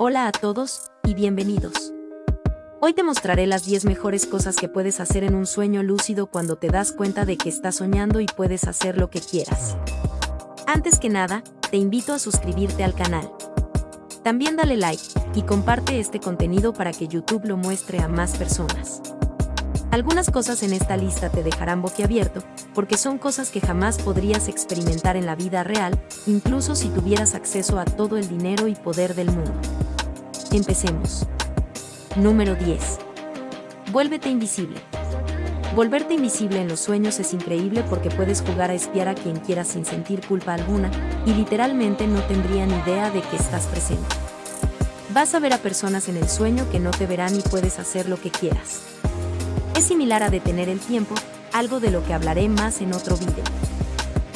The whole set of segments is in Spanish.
Hola a todos y bienvenidos. Hoy te mostraré las 10 mejores cosas que puedes hacer en un sueño lúcido cuando te das cuenta de que estás soñando y puedes hacer lo que quieras. Antes que nada, te invito a suscribirte al canal. También dale like y comparte este contenido para que YouTube lo muestre a más personas. Algunas cosas en esta lista te dejarán boquiabierto, porque son cosas que jamás podrías experimentar en la vida real, incluso si tuvieras acceso a todo el dinero y poder del mundo. Empecemos. Número 10. Vuélvete invisible. Volverte invisible en los sueños es increíble porque puedes jugar a espiar a quien quieras sin sentir culpa alguna, y literalmente no tendrían idea de que estás presente. Vas a ver a personas en el sueño que no te verán y puedes hacer lo que quieras. Es similar a detener el tiempo, algo de lo que hablaré más en otro vídeo.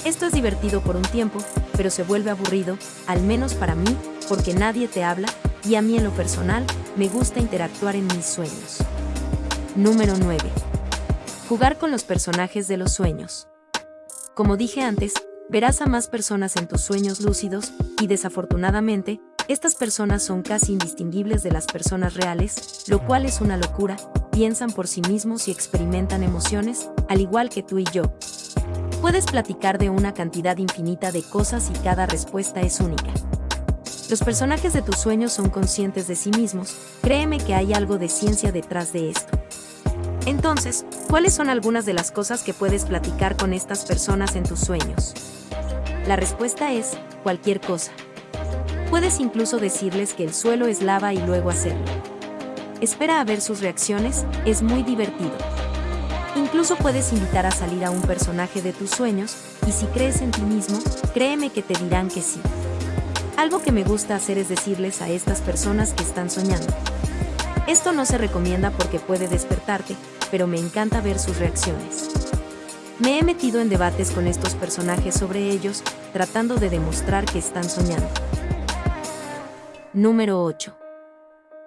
Esto es divertido por un tiempo, pero se vuelve aburrido, al menos para mí, porque nadie te habla, y a mí en lo personal, me gusta interactuar en mis sueños. Número 9. Jugar con los personajes de los sueños. Como dije antes, verás a más personas en tus sueños lúcidos, y desafortunadamente, estas personas son casi indistinguibles de las personas reales, lo cual es una locura, piensan por sí mismos y experimentan emociones, al igual que tú y yo. Puedes platicar de una cantidad infinita de cosas y cada respuesta es única. Los personajes de tus sueños son conscientes de sí mismos, créeme que hay algo de ciencia detrás de esto. Entonces, ¿cuáles son algunas de las cosas que puedes platicar con estas personas en tus sueños? La respuesta es, cualquier cosa. Puedes incluso decirles que el suelo es lava y luego hacerlo. Espera a ver sus reacciones, es muy divertido. Incluso puedes invitar a salir a un personaje de tus sueños, y si crees en ti mismo, créeme que te dirán que sí. Algo que me gusta hacer es decirles a estas personas que están soñando. Esto no se recomienda porque puede despertarte, pero me encanta ver sus reacciones. Me he metido en debates con estos personajes sobre ellos, tratando de demostrar que están soñando. Número 8.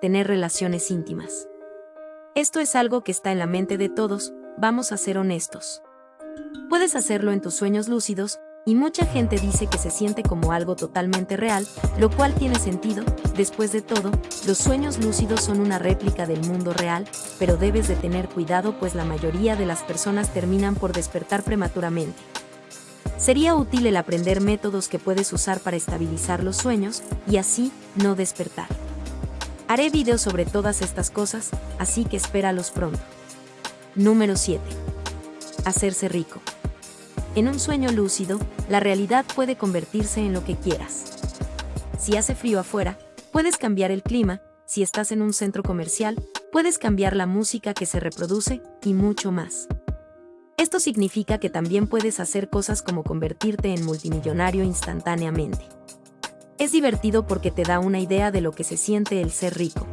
Tener relaciones íntimas. Esto es algo que está en la mente de todos, vamos a ser honestos. Puedes hacerlo en tus sueños lúcidos, y mucha gente dice que se siente como algo totalmente real, lo cual tiene sentido, después de todo, los sueños lúcidos son una réplica del mundo real, pero debes de tener cuidado pues la mayoría de las personas terminan por despertar prematuramente. Sería útil el aprender métodos que puedes usar para estabilizar los sueños y así no despertar. Haré videos sobre todas estas cosas, así que espéralos pronto. Número 7. Hacerse rico. En un sueño lúcido, la realidad puede convertirse en lo que quieras. Si hace frío afuera, puedes cambiar el clima, si estás en un centro comercial, puedes cambiar la música que se reproduce y mucho más. Esto significa que también puedes hacer cosas como convertirte en multimillonario instantáneamente. Es divertido porque te da una idea de lo que se siente el ser rico.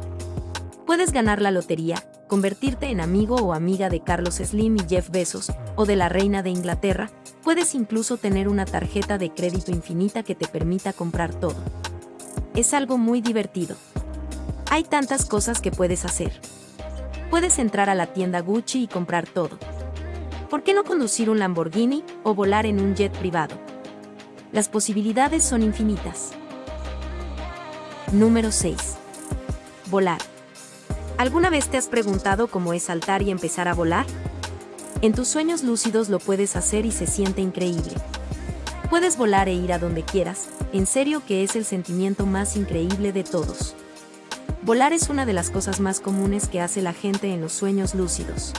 Puedes ganar la lotería, convertirte en amigo o amiga de Carlos Slim y Jeff Bezos, o de la reina de Inglaterra, puedes incluso tener una tarjeta de crédito infinita que te permita comprar todo. Es algo muy divertido. Hay tantas cosas que puedes hacer. Puedes entrar a la tienda Gucci y comprar todo. ¿por qué no conducir un Lamborghini o volar en un jet privado? Las posibilidades son infinitas. Número 6. Volar. ¿Alguna vez te has preguntado cómo es saltar y empezar a volar? En tus sueños lúcidos lo puedes hacer y se siente increíble. Puedes volar e ir a donde quieras, en serio que es el sentimiento más increíble de todos. Volar es una de las cosas más comunes que hace la gente en los sueños lúcidos.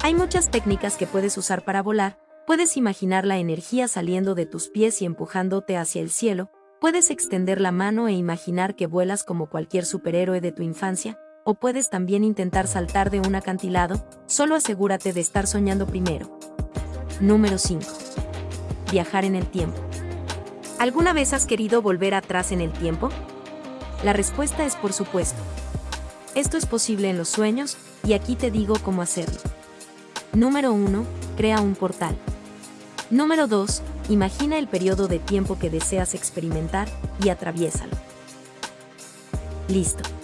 Hay muchas técnicas que puedes usar para volar, puedes imaginar la energía saliendo de tus pies y empujándote hacia el cielo, puedes extender la mano e imaginar que vuelas como cualquier superhéroe de tu infancia, puedes también intentar saltar de un acantilado, solo asegúrate de estar soñando primero. Número 5. Viajar en el tiempo. ¿Alguna vez has querido volver atrás en el tiempo? La respuesta es por supuesto. Esto es posible en los sueños, y aquí te digo cómo hacerlo. Número 1. Crea un portal. Número 2. Imagina el periodo de tiempo que deseas experimentar y atraviésalo. Listo.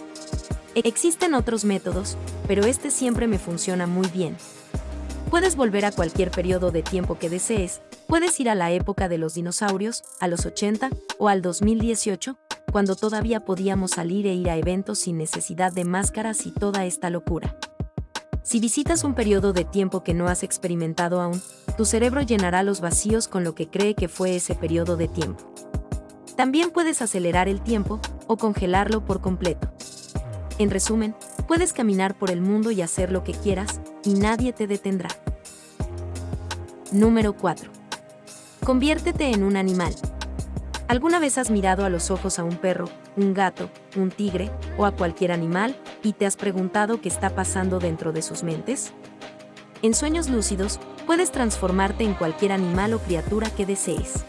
Existen otros métodos, pero este siempre me funciona muy bien. Puedes volver a cualquier periodo de tiempo que desees, puedes ir a la época de los dinosaurios, a los 80 o al 2018, cuando todavía podíamos salir e ir a eventos sin necesidad de máscaras y toda esta locura. Si visitas un periodo de tiempo que no has experimentado aún, tu cerebro llenará los vacíos con lo que cree que fue ese periodo de tiempo. También puedes acelerar el tiempo o congelarlo por completo. En resumen, puedes caminar por el mundo y hacer lo que quieras, y nadie te detendrá. Número 4. Conviértete en un animal. ¿Alguna vez has mirado a los ojos a un perro, un gato, un tigre o a cualquier animal y te has preguntado qué está pasando dentro de sus mentes? En sueños lúcidos, puedes transformarte en cualquier animal o criatura que desees.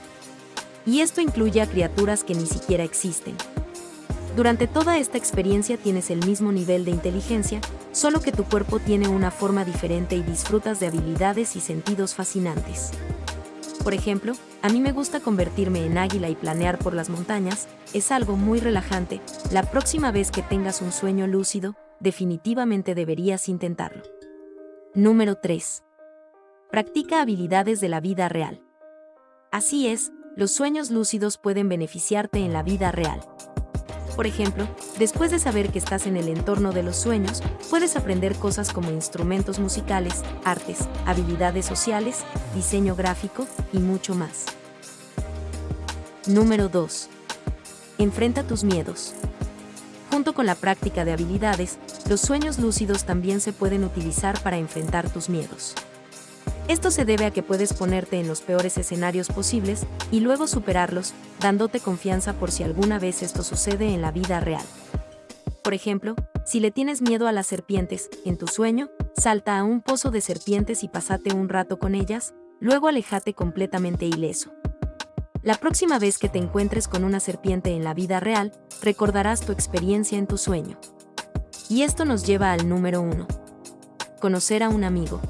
Y esto incluye a criaturas que ni siquiera existen. Durante toda esta experiencia tienes el mismo nivel de inteligencia, solo que tu cuerpo tiene una forma diferente y disfrutas de habilidades y sentidos fascinantes. Por ejemplo, a mí me gusta convertirme en águila y planear por las montañas, es algo muy relajante, la próxima vez que tengas un sueño lúcido, definitivamente deberías intentarlo. Número 3. Practica habilidades de la vida real. Así es, los sueños lúcidos pueden beneficiarte en la vida real. Por ejemplo, después de saber que estás en el entorno de los sueños, puedes aprender cosas como instrumentos musicales, artes, habilidades sociales, diseño gráfico y mucho más. Número 2. Enfrenta tus miedos. Junto con la práctica de habilidades, los sueños lúcidos también se pueden utilizar para enfrentar tus miedos. Esto se debe a que puedes ponerte en los peores escenarios posibles y luego superarlos, dándote confianza por si alguna vez esto sucede en la vida real. Por ejemplo, si le tienes miedo a las serpientes, en tu sueño, salta a un pozo de serpientes y pasate un rato con ellas, luego alejate completamente ileso. La próxima vez que te encuentres con una serpiente en la vida real, recordarás tu experiencia en tu sueño. Y esto nos lleva al número 1. Conocer a un amigo.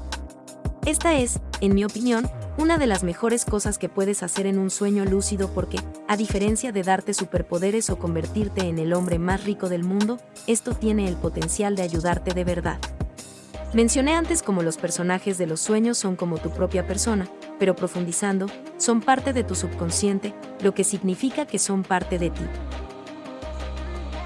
Esta es, en mi opinión, una de las mejores cosas que puedes hacer en un sueño lúcido porque, a diferencia de darte superpoderes o convertirte en el hombre más rico del mundo, esto tiene el potencial de ayudarte de verdad. Mencioné antes cómo los personajes de los sueños son como tu propia persona, pero profundizando, son parte de tu subconsciente, lo que significa que son parte de ti.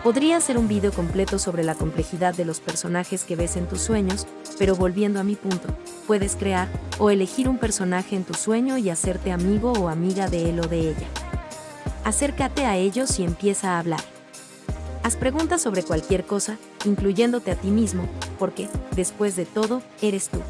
Podría hacer un video completo sobre la complejidad de los personajes que ves en tus sueños, pero volviendo a mi punto, puedes crear o elegir un personaje en tu sueño y hacerte amigo o amiga de él o de ella. Acércate a ellos y empieza a hablar. Haz preguntas sobre cualquier cosa, incluyéndote a ti mismo, porque, después de todo, eres tú.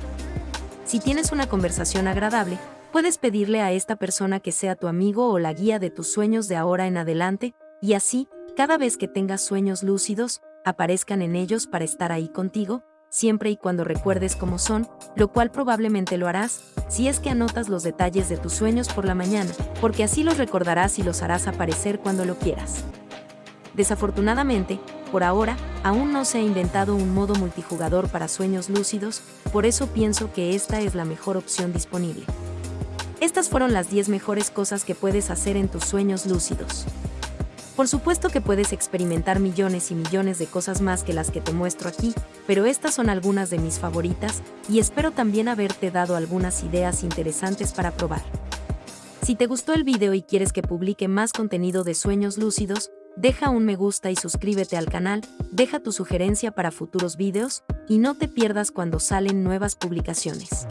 Si tienes una conversación agradable, puedes pedirle a esta persona que sea tu amigo o la guía de tus sueños de ahora en adelante, y así, cada vez que tengas sueños lúcidos, aparezcan en ellos para estar ahí contigo, siempre y cuando recuerdes cómo son, lo cual probablemente lo harás, si es que anotas los detalles de tus sueños por la mañana, porque así los recordarás y los harás aparecer cuando lo quieras. Desafortunadamente, por ahora, aún no se ha inventado un modo multijugador para sueños lúcidos, por eso pienso que esta es la mejor opción disponible. Estas fueron las 10 mejores cosas que puedes hacer en tus sueños lúcidos. Por supuesto que puedes experimentar millones y millones de cosas más que las que te muestro aquí, pero estas son algunas de mis favoritas, y espero también haberte dado algunas ideas interesantes para probar. Si te gustó el video y quieres que publique más contenido de sueños lúcidos, deja un me gusta y suscríbete al canal, deja tu sugerencia para futuros videos, y no te pierdas cuando salen nuevas publicaciones.